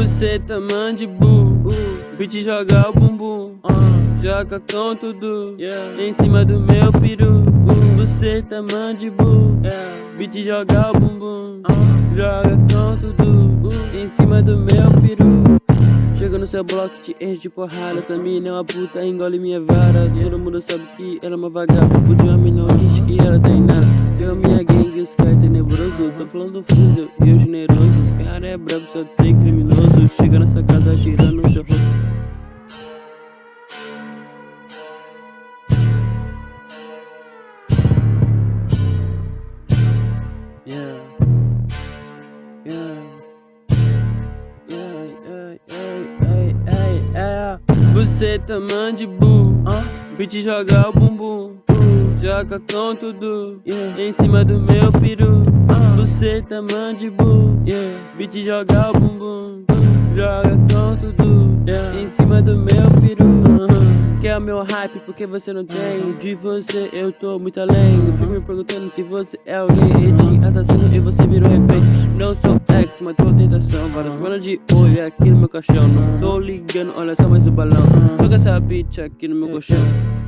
Você tá mandibu, uh, bitch joga o bumbum, uh, joga com tudo, yeah, em cima do meu peru. Uh, você tá mandibu, yeah, bitch joga o bumbum, uh, joga com tudo, uh, em cima do meu peru. Chega no seu bloco, te enche de porrada. Essa mina é uma puta, engole minha vara. Todo mundo sabe que ela é uma vagabunda. De uma mina diz que ela tem nada. Eu, minha gangue, os caras tenebroso Tô falando do fundo, eu generoso Os cara é brabo, só tem criminoso Chega nessa casa atirando no seu rosto. Você tá mandibu, uh, bitch joga o bumbum, uh, joga com tudo, yeah, em cima do meu peru. Uh, você tá mandibu, yeah, bitch joga o bumbum, joga com tudo, yeah, em cima do meu peru. Uh -huh. Quer o meu hype porque você não tem. De você eu tô muito além. Fico me perguntando se você é alguém. Edinho assassino e você virou refém Não sou ex, mas tô tentação Várias manas de olho aqui no meu caixão. Não tô ligando, olha só mais o balão. Joga essa bitch aqui no meu colchão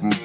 boom, boom.